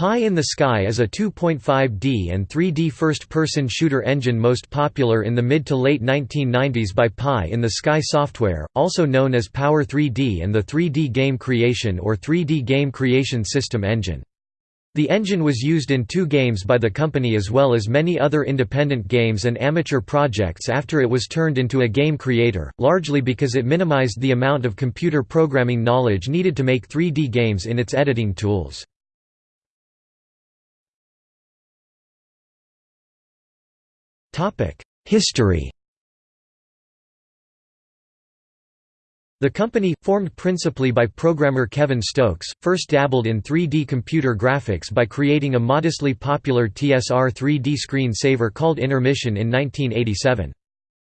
Pie in the Sky is a 2.5D and 3D first-person shooter engine most popular in the mid to late 1990s by Pie in the Sky Software, also known as Power 3D and the 3D Game Creation or 3D Game Creation System engine. The engine was used in two games by the company as well as many other independent games and amateur projects after it was turned into a game creator, largely because it minimized the amount of computer programming knowledge needed to make 3D games in its editing tools. History The company, formed principally by programmer Kevin Stokes, first dabbled in 3D computer graphics by creating a modestly popular TSR 3D screen saver called Intermission in 1987.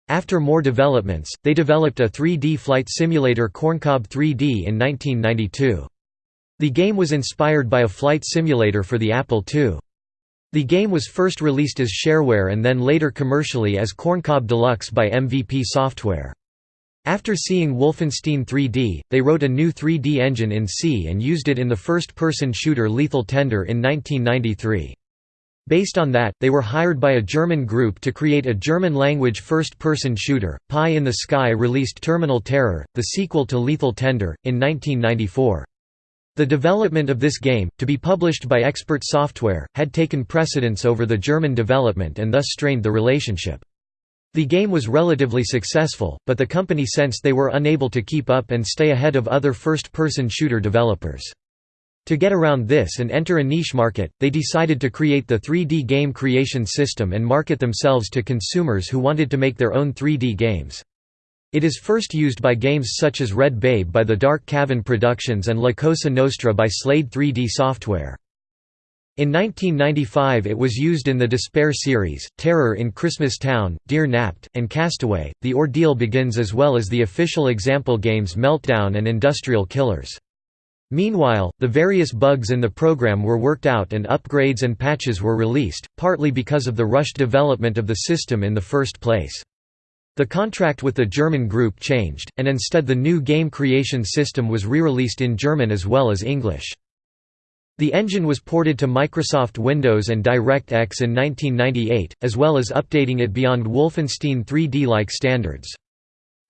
After more developments, they developed a 3D flight simulator Corncob 3D in 1992. The game was inspired by a flight simulator for the Apple II. The game was first released as shareware and then later commercially as Corncob Deluxe by MVP Software. After seeing Wolfenstein 3D, they wrote a new 3D engine in C and used it in the first-person shooter Lethal Tender in 1993. Based on that, they were hired by a German group to create a German-language first-person shooter. Pie in the Sky released Terminal Terror, the sequel to Lethal Tender, in 1994. The development of this game, to be published by Expert Software, had taken precedence over the German development and thus strained the relationship. The game was relatively successful, but the company sensed they were unable to keep up and stay ahead of other first-person shooter developers. To get around this and enter a niche market, they decided to create the 3D game creation system and market themselves to consumers who wanted to make their own 3D games. It is first used by games such as Red Babe by the Dark Cavern Productions and La Cosa Nostra by Slade 3D Software. In 1995 it was used in the Despair series, Terror in Christmas Town, Dear Napped, and Castaway. The ordeal begins as well as the official example games Meltdown and Industrial Killers. Meanwhile, the various bugs in the program were worked out and upgrades and patches were released, partly because of the rushed development of the system in the first place. The contract with the German group changed, and instead the new game creation system was re-released in German as well as English. The engine was ported to Microsoft Windows and DirectX in 1998, as well as updating it beyond Wolfenstein 3D-like standards.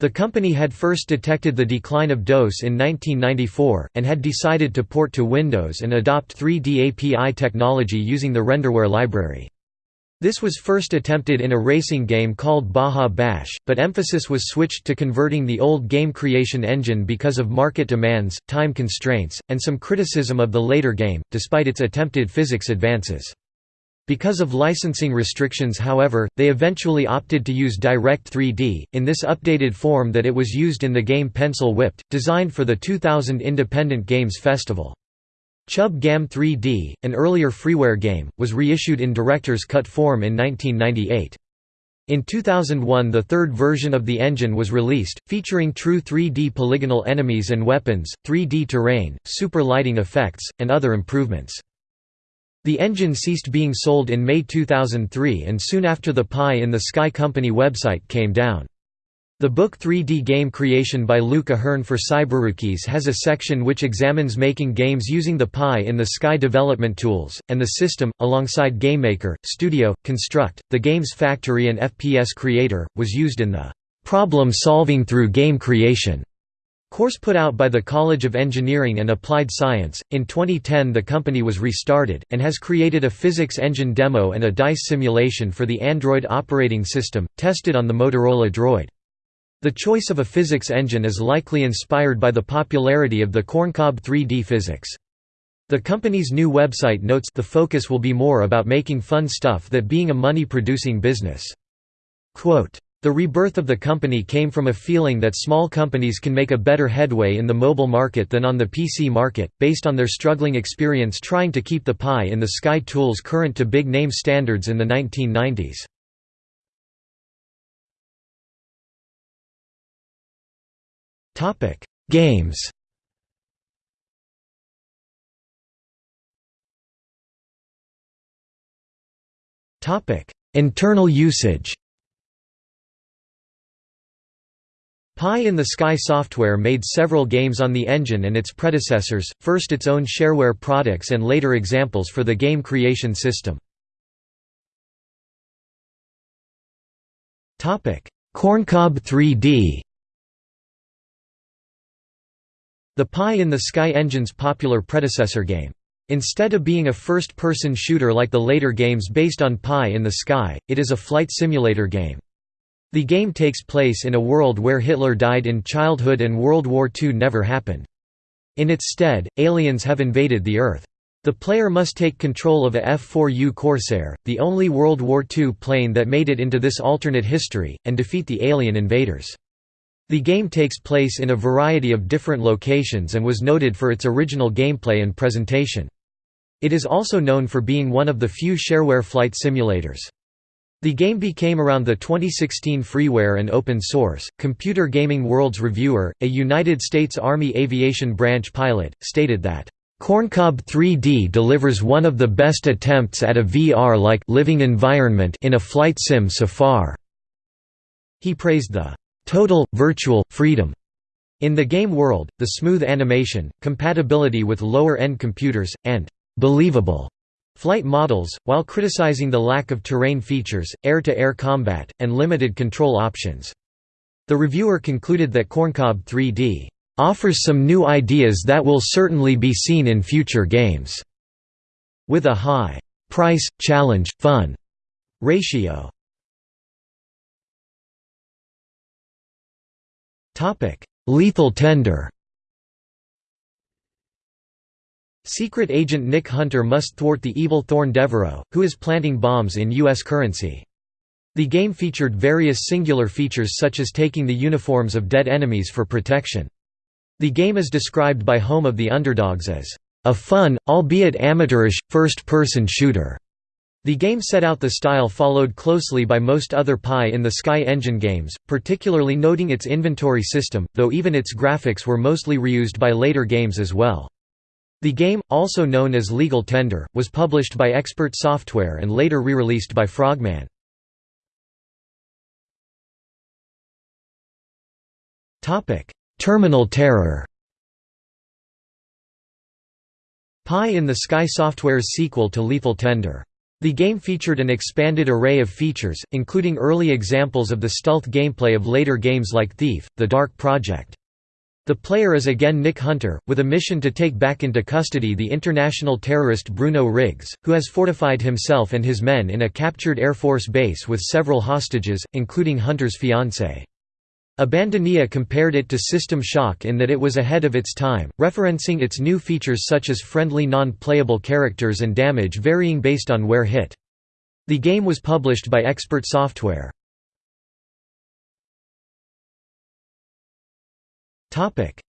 The company had first detected the decline of DOS in 1994, and had decided to port to Windows and adopt 3D API technology using the Renderware library. This was first attempted in a racing game called Baja Bash, but emphasis was switched to converting the old game creation engine because of market demands, time constraints, and some criticism of the later game, despite its attempted physics advances. Because of licensing restrictions however, they eventually opted to use Direct 3D, in this updated form that it was used in the game Pencil Whipped, designed for the 2000 Independent Games Festival. Chub Gam 3D, an earlier freeware game, was reissued in Director's Cut form in 1998. In 2001 the third version of the engine was released, featuring true 3D polygonal enemies and weapons, 3D terrain, super lighting effects, and other improvements. The engine ceased being sold in May 2003 and soon after the Pie in the Sky Company website came down. The book 3D Game Creation by Luke Ahearn for Cyberrookies has a section which examines making games using the Pie in the Sky development tools, and the system, alongside GameMaker, Studio, Construct, the Games Factory and FPS Creator, was used in the "'Problem Solving Through Game Creation' course put out by the College of Engineering and Applied Science. In 2010, the company was restarted, and has created a physics engine demo and a dice simulation for the Android operating system, tested on the Motorola Droid. The choice of a physics engine is likely inspired by the popularity of the Corncob 3D physics. The company's new website notes the focus will be more about making fun stuff than being a money-producing business. Quote, the rebirth of the company came from a feeling that small companies can make a better headway in the mobile market than on the PC market, based on their struggling experience trying to keep the pie in the sky tools current to big-name standards in the 1990s. Topic: Games. Topic: Internal usage. Pie in the Sky Software made several games on the engine and its predecessors, first its own shareware products and later examples for the game creation system. Corncob 3D The Pie in the Sky engine's popular predecessor game. Instead of being a first-person shooter like the later games based on Pie in the Sky, it is a flight simulator game. The game takes place in a world where Hitler died in childhood and World War II never happened. In its stead, aliens have invaded the Earth. The player must take control of a F-4U Corsair, the only World War II plane that made it into this alternate history, and defeat the alien invaders. The game takes place in a variety of different locations and was noted for its original gameplay and presentation. It is also known for being one of the few shareware flight simulators. The game became around the 2016 freeware and open source. Computer Gaming World's reviewer, a United States Army Aviation Branch pilot, stated that Corncob 3D delivers one of the best attempts at a VR-like living environment in a flight sim so far. He praised the total, virtual, freedom in the game world, the smooth animation, compatibility with lower-end computers, and believable flight models, while criticizing the lack of terrain features, air-to-air -air combat, and limited control options. The reviewer concluded that Corncob 3D offers some new ideas that will certainly be seen in future games, with a high price, challenge, fun ratio. Lethal Tender Secret agent Nick Hunter must thwart the evil Thorn Devereaux, who is planting bombs in U.S. currency. The game featured various singular features such as taking the uniforms of dead enemies for protection. The game is described by Home of the Underdogs as, "...a fun, albeit amateurish, first-person shooter." The game set out the style followed closely by most other Pie in the Sky engine games, particularly noting its inventory system, though even its graphics were mostly reused by later games as well. The game, also known as Legal Tender, was published by Expert Software and later re-released by Frogman. Terminal Terror Pie in the Sky Software's sequel to Lethal Tender. The game featured an expanded array of features, including early examples of the stealth gameplay of later games like Thief, The Dark Project. The player is again Nick Hunter, with a mission to take back into custody the international terrorist Bruno Riggs, who has fortified himself and his men in a captured Air Force base with several hostages, including Hunter's fiancée. Abandonia compared it to System Shock in that it was ahead of its time, referencing its new features such as friendly non-playable characters and damage varying based on where hit. The game was published by Expert Software.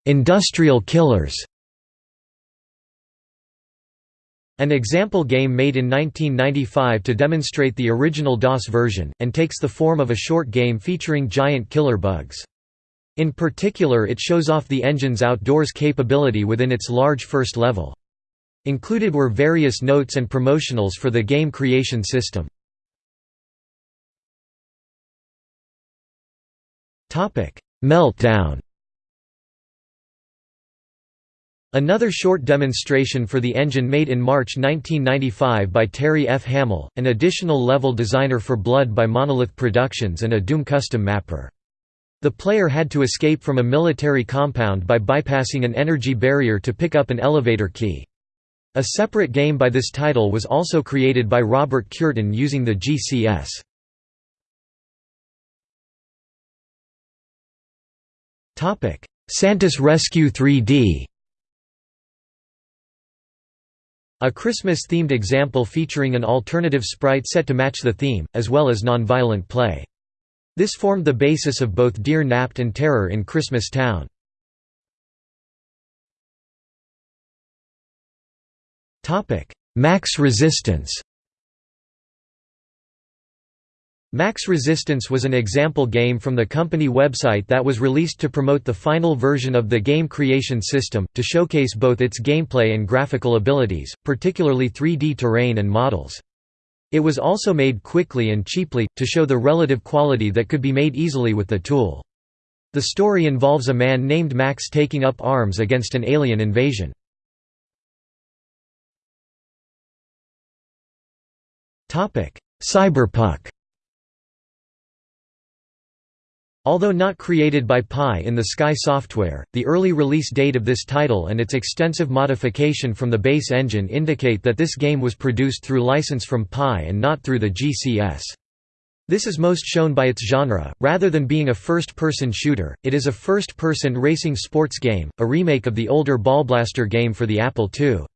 Industrial killers An example game made in 1995 to demonstrate the original DOS version, and takes the form of a short game featuring giant killer bugs. In particular it shows off the engine's outdoors capability within its large first level. Included were various notes and promotionals for the game creation system. Meltdown Another short demonstration for the engine made in March 1995 by Terry F. Hamill, an additional level designer for Blood by Monolith Productions and a Doom custom mapper. The player had to escape from a military compound by bypassing an energy barrier to pick up an elevator key. A separate game by this title was also created by Robert Cureton using the GCS. Santa's Rescue 3D A Christmas-themed example featuring an alternative sprite set to match the theme, as well as non-violent play. This formed the basis of both Dear Napped and Terror in Christmas Town. Max Resistance Max Resistance was an example game from the company website that was released to promote the final version of the game creation system, to showcase both its gameplay and graphical abilities, particularly 3D terrain and models. It was also made quickly and cheaply, to show the relative quality that could be made easily with the tool. The story involves a man named Max taking up arms against an alien invasion. Cyberpunk Although not created by Pie in the Sky Software, the early release date of this title and its extensive modification from the base engine indicate that this game was produced through license from Pie and not through the GCS. This is most shown by its genre, rather than being a first-person shooter, it is a first-person racing sports game, a remake of the older Ballblazer game for the Apple II.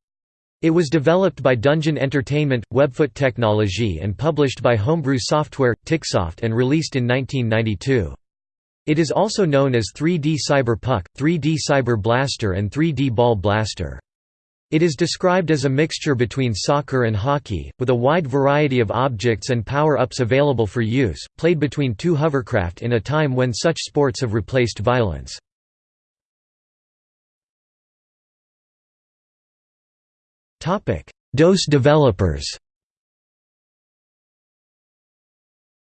It was developed by Dungeon Entertainment, Webfoot Technology and published by Homebrew Software, Ticksoft and released in 1992. It is also known as 3D Cyber Puck, 3D Cyber Blaster and 3D Ball Blaster. It is described as a mixture between soccer and hockey, with a wide variety of objects and power-ups available for use, played between two hovercraft in a time when such sports have replaced violence. DOS developers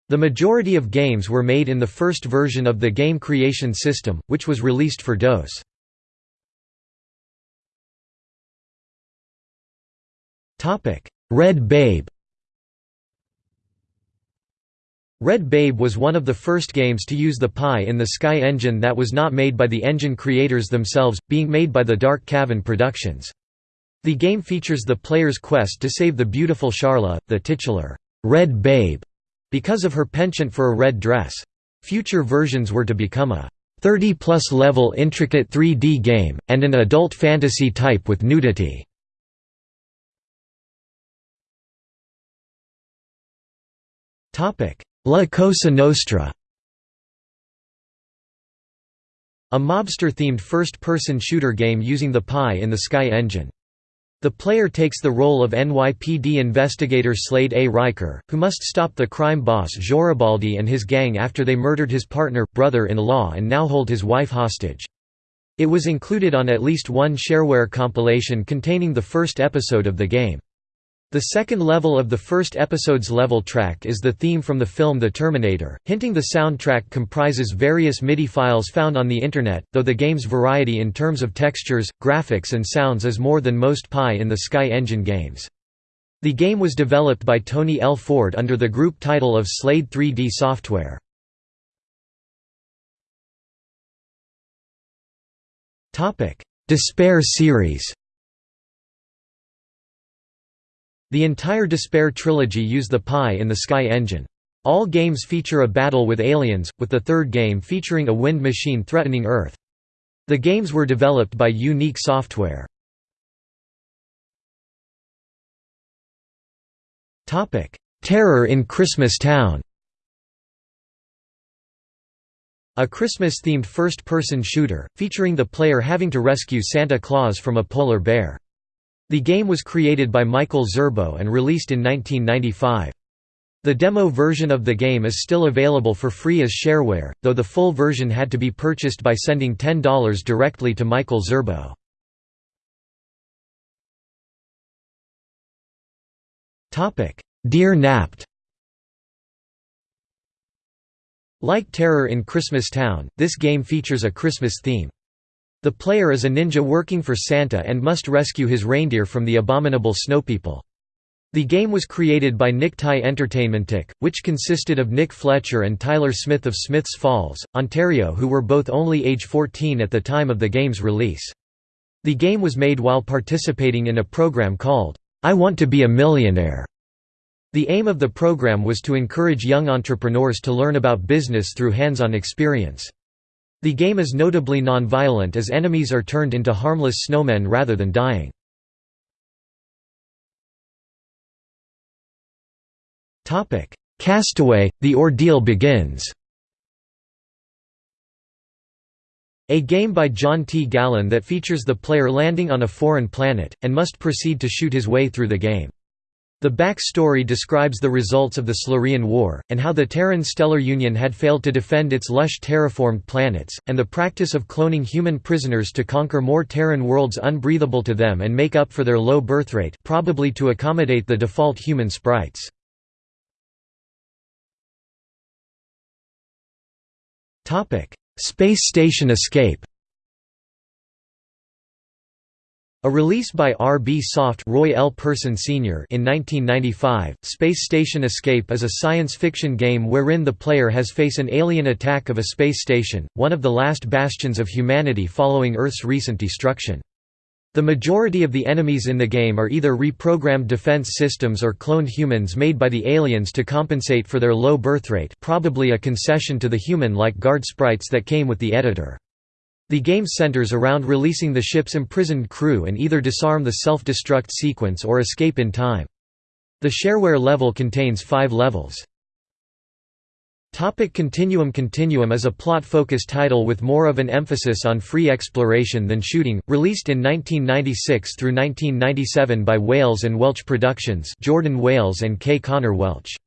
The majority of games were made in the first version of the game creation system, which was released for DOS. Red Babe Red Babe was one of the first games to use the Pie in the Sky engine that was not made by the engine creators themselves, being made by the Dark Cavern Productions. The game features the player's quest to save the beautiful Sharla, the titular, Red Babe, because of her penchant for a red dress. Future versions were to become a 30-plus level intricate 3D game, and an adult fantasy type with nudity. La Cosa Nostra A mobster-themed first-person shooter game using the Pie in the Sky engine. The player takes the role of NYPD investigator Slade A. Riker, who must stop the crime boss Joribaldi and his gang after they murdered his partner, brother-in-law and now hold his wife hostage. It was included on at least one shareware compilation containing the first episode of the game. The second level of the first episode's level track is the theme from the film The Terminator, hinting the soundtrack comprises various MIDI files found on the Internet, though the game's variety in terms of textures, graphics and sounds is more than most Pie in the Sky Engine games. The game was developed by Tony L. Ford under the group title of Slade 3D Software. Despair series The entire Despair trilogy use the Pie in the Sky engine. All games feature a battle with aliens, with the third game featuring a wind machine threatening Earth. The games were developed by Unique Software. Terror in Christmas Town A Christmas-themed first-person shooter, featuring the player having to rescue Santa Claus from a polar bear. The game was created by Michael Zerbo and released in 1995. The demo version of the game is still available for free as shareware, though the full version had to be purchased by sending $10 directly to Michael Zerbo. Dear Napped Like Terror in Christmas Town, this game features a Christmas theme. The player is a ninja working for Santa and must rescue his reindeer from the abominable snowpeople. The game was created by Nick Tie Entertainmentic, which consisted of Nick Fletcher and Tyler Smith of Smiths Falls, Ontario who were both only age 14 at the time of the game's release. The game was made while participating in a program called, I Want to Be a Millionaire. The aim of the program was to encourage young entrepreneurs to learn about business through hands-on experience. The game is notably non-violent as enemies are turned into harmless snowmen rather than dying. Castaway – The Ordeal Begins A game by John T. Gallen that features the player landing on a foreign planet, and must proceed to shoot his way through the game. The backstory describes the results of the Silurian War, and how the Terran Stellar Union had failed to defend its lush terraformed planets, and the practice of cloning human prisoners to conquer more Terran worlds unbreathable to them and make up for their low birthrate probably to accommodate the default human sprites. Space Station Escape A release by RB Soft Roy L. Person Sr. in 1995, Space Station Escape is a science fiction game wherein the player has face an alien attack of a space station, one of the last bastions of humanity following Earth's recent destruction. The majority of the enemies in the game are either reprogrammed defense systems or cloned humans made by the aliens to compensate for their low birthrate probably a concession to the human-like guard sprites that came with the editor. The game centers around releasing the ship's imprisoned crew and either disarm the self-destruct sequence or escape in time. The shareware level contains five levels. Topic Continuum Continuum is a plot-focused title with more of an emphasis on free exploration than shooting, released in 1996 through 1997 by Wales and Welch Productions Jordan Wales and K. Connor Welch.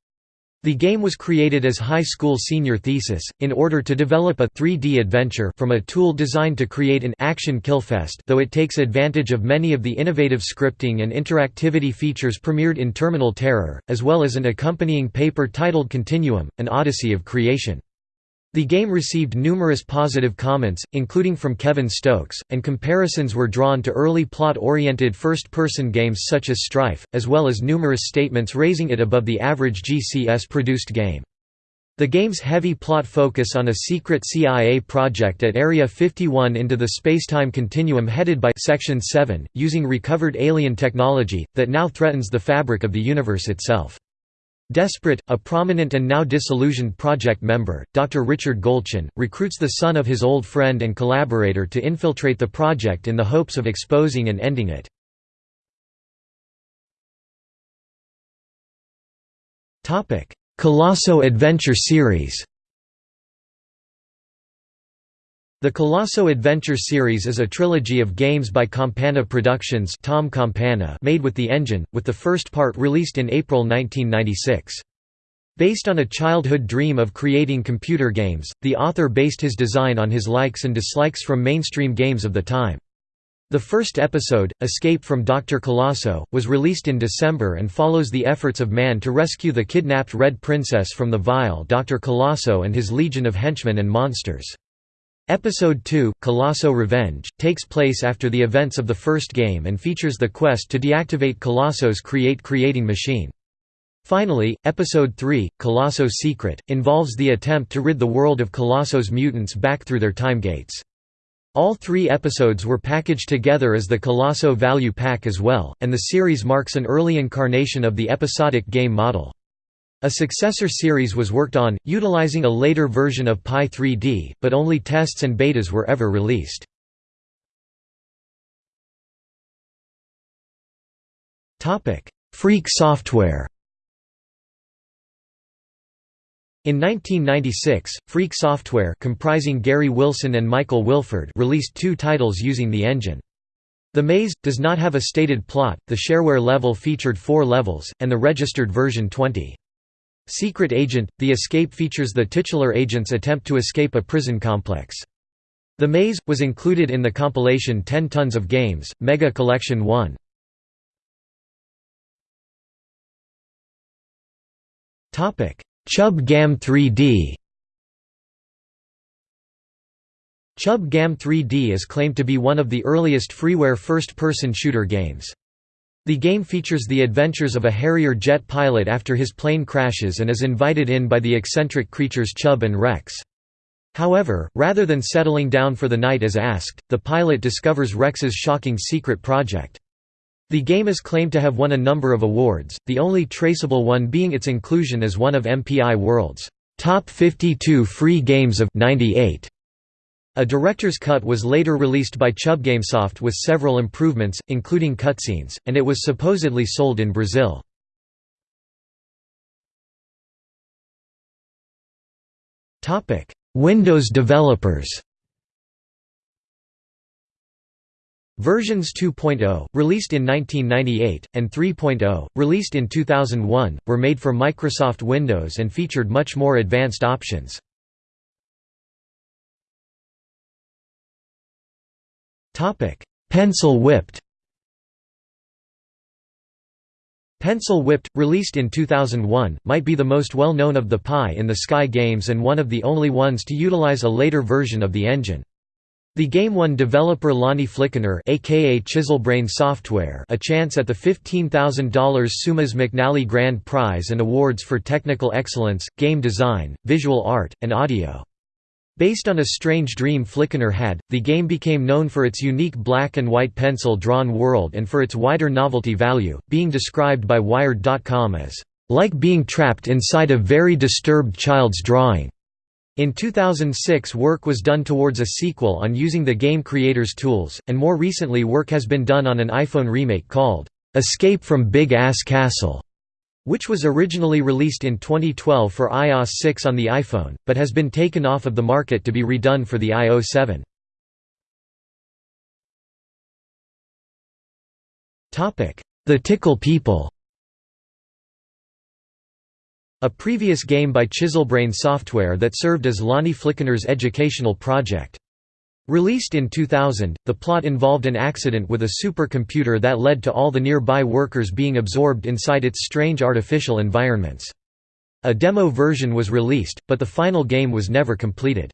The game was created as high school senior thesis, in order to develop a 3D adventure from a tool designed to create an action killfest though it takes advantage of many of the innovative scripting and interactivity features premiered in Terminal Terror, as well as an accompanying paper titled Continuum, An Odyssey of Creation. The game received numerous positive comments, including from Kevin Stokes, and comparisons were drawn to early plot-oriented first-person games such as Strife, as well as numerous statements raising it above the average GCS-produced game. The game's heavy plot focus on a secret CIA project at Area 51 into the spacetime continuum headed by Section 7, using recovered alien technology, that now threatens the fabric of the universe itself. Desperate, a prominent and now disillusioned project member, Dr. Richard Goldschon, recruits the son of his old friend and collaborator to infiltrate the project in the hopes of exposing and ending it. Colosso Adventure series The Colosso Adventure series is a trilogy of games by Campana Productions Tom Campana made with the engine, with the first part released in April 1996. Based on a childhood dream of creating computer games, the author based his design on his likes and dislikes from mainstream games of the time. The first episode, Escape from Dr. Colosso, was released in December and follows the efforts of man to rescue the kidnapped Red Princess from the vile Dr. Colosso and his legion of henchmen and monsters. Episode 2, Colosso Revenge, takes place after the events of the first game and features the quest to deactivate Colosso's create-creating machine. Finally, Episode 3, Colosso's Secret, involves the attempt to rid the world of Colosso's mutants back through their time gates. All three episodes were packaged together as the Colosso Value Pack as well, and the series marks an early incarnation of the episodic game model. A successor series was worked on, utilizing a later version of Pie 3D, but only tests and betas were ever released. Freak software In 1996, Freak Software comprising Gary Wilson and Michael Wilford released two titles using the engine. The Maze, does not have a stated plot, the shareware level featured four levels, and the registered version 20. Secret Agent – The escape features the titular agent's attempt to escape a prison complex. The Maze, was included in the compilation 10 Tons of Games, Mega Collection 1. Chub Gam 3D Chub Gam 3D is claimed to be one of the earliest freeware first-person shooter games. The game features the adventures of a Harrier jet pilot after his plane crashes and is invited in by the eccentric creatures Chub and Rex. However, rather than settling down for the night as asked, the pilot discovers Rex's shocking secret project. The game is claimed to have won a number of awards, the only traceable one being its inclusion as one of MPI World's top 52 free games of 98. A director's cut was later released by ChubGamesoft with several improvements, including cutscenes, and it was supposedly sold in Brazil. Windows developers Versions 2.0, released in 1998, and 3.0, released in 2001, were made for Microsoft Windows and featured much more advanced options. Pencil whipped Pencil Whipped, released in 2001, might be the most well-known of the Pie in the Sky games and one of the only ones to utilize a later version of the engine. The game won developer Lonnie Flickinger aka Chiselbrain Software a chance at the $15,000 Seumas McNally Grand Prize and awards for technical excellence, game design, visual art, and audio. Based on a strange dream Flickinger had, the game became known for its unique black and white pencil-drawn world and for its wider novelty value, being described by Wired.com as, "...like being trapped inside a very disturbed child's drawing." In 2006 work was done towards a sequel on using the game creator's tools, and more recently work has been done on an iPhone remake called, "...Escape from Big Ass Castle." Which was originally released in 2012 for iOS 6 on the iPhone, but has been taken off of the market to be redone for the iOS 7. The Tickle People A previous game by Chiselbrain Software that served as Lonnie Flickinger's educational project. Released in 2000, the plot involved an accident with a supercomputer that led to all the nearby workers being absorbed inside its strange artificial environments. A demo version was released, but the final game was never completed.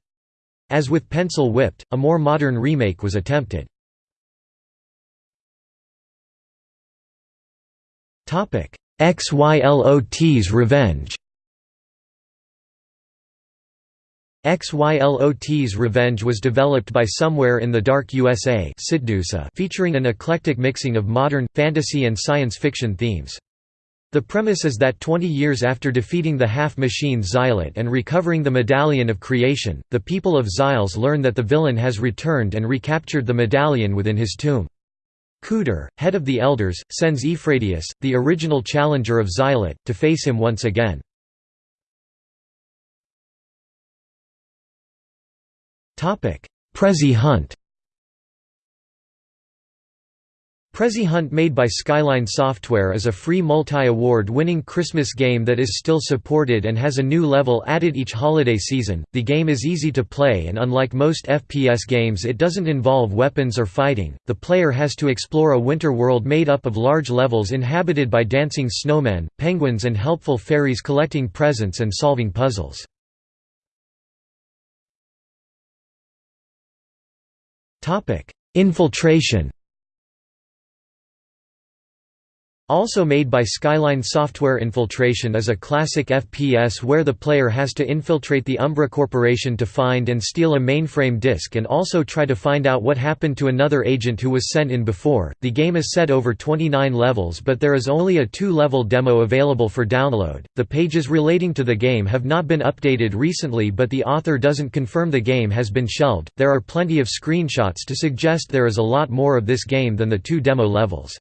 As with Pencil Whipped, a more modern remake was attempted. XYLOT's Revenge XYLOT's Revenge was developed by Somewhere in the Dark USA featuring an eclectic mixing of modern, fantasy and science fiction themes. The premise is that 20 years after defeating the half-machine Xylot and recovering the Medallion of Creation, the people of Xiles learn that the villain has returned and recaptured the medallion within his tomb. Cooter, head of the Elders, sends Ephratius, the original challenger of Xylot, to face him once again. Prezi Hunt Prezi Hunt made by Skyline Software is a free multi-award winning Christmas game that is still supported and has a new level added each holiday season. The game is easy to play and unlike most FPS games it doesn't involve weapons or fighting. The player has to explore a winter world made up of large levels inhabited by dancing snowmen, penguins and helpful fairies collecting presents and solving puzzles. Infiltration Also made by Skyline Software Infiltration is a classic FPS where the player has to infiltrate the Umbra Corporation to find and steal a mainframe disk and also try to find out what happened to another agent who was sent in before. The game is set over 29 levels but there is only a two-level demo available for download. The pages relating to the game have not been updated recently but the author doesn't confirm the game has been shelved. There are plenty of screenshots to suggest there is a lot more of this game than the two demo levels.